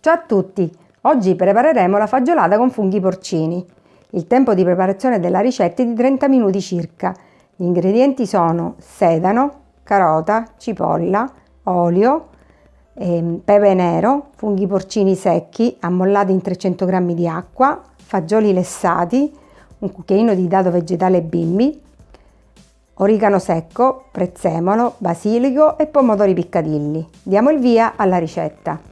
Ciao a tutti! Oggi prepareremo la fagiolata con funghi porcini. Il tempo di preparazione della ricetta è di 30 minuti circa. Gli ingredienti sono sedano, carota, cipolla, olio, ehm, pepe nero, funghi porcini secchi ammollati in 300 g di acqua, fagioli lessati, un cucchiaino di dado vegetale bimbi, origano secco, prezzemolo, basilico e pomodori piccadilli. Diamo il via alla ricetta.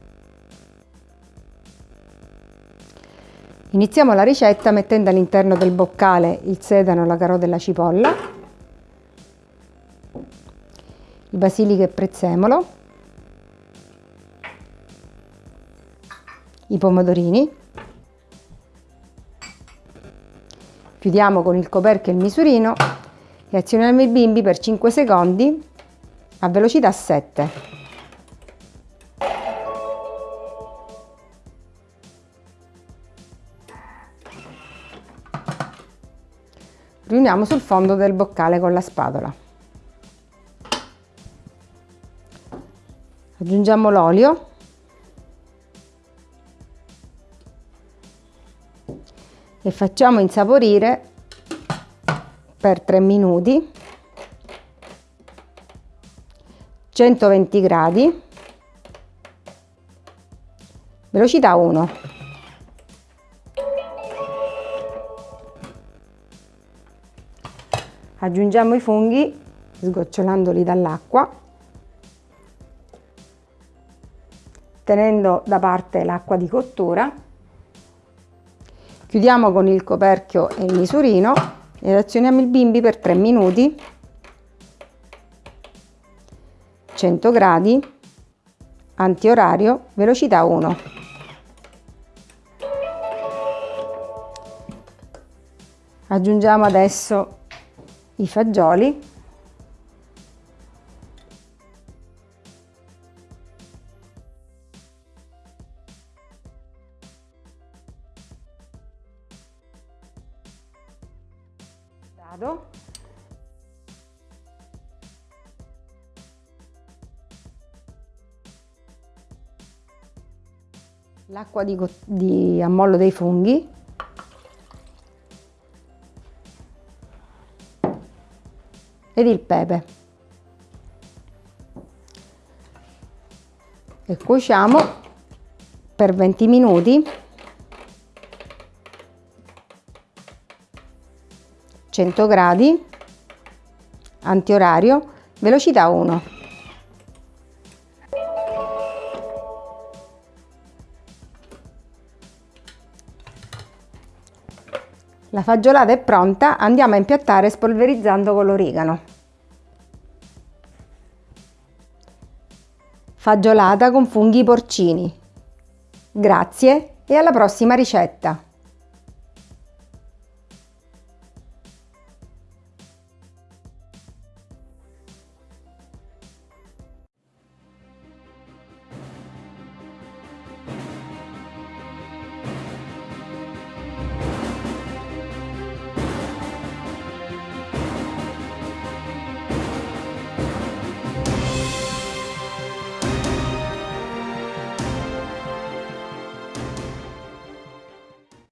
Iniziamo la ricetta mettendo all'interno del boccale il sedano, la carota e la cipolla, il basilico e prezzemolo, i pomodorini, chiudiamo con il coperchio il misurino e azioniamo i bimbi per 5 secondi a velocità 7. Riuniamo sul fondo del boccale con la spatola. Aggiungiamo l'olio. E facciamo insaporire per 3 minuti 120 gradi. Velocità 1 aggiungiamo i funghi sgocciolandoli dall'acqua tenendo da parte l'acqua di cottura. Chiudiamo con il coperchio e il misurino ed azioniamo il bimbi per 3 minuti. 100 gradi antiorario velocità 1 aggiungiamo adesso i fagioli. L'acqua di, di ammollo dei funghi ed il pepe. E cuociamo per 20 minuti. 100 gradi. Antiorario. Velocità 1 La fagiolata è pronta, andiamo a impiattare spolverizzando con l'origano. Fagiolata con funghi porcini. Grazie e alla prossima ricetta!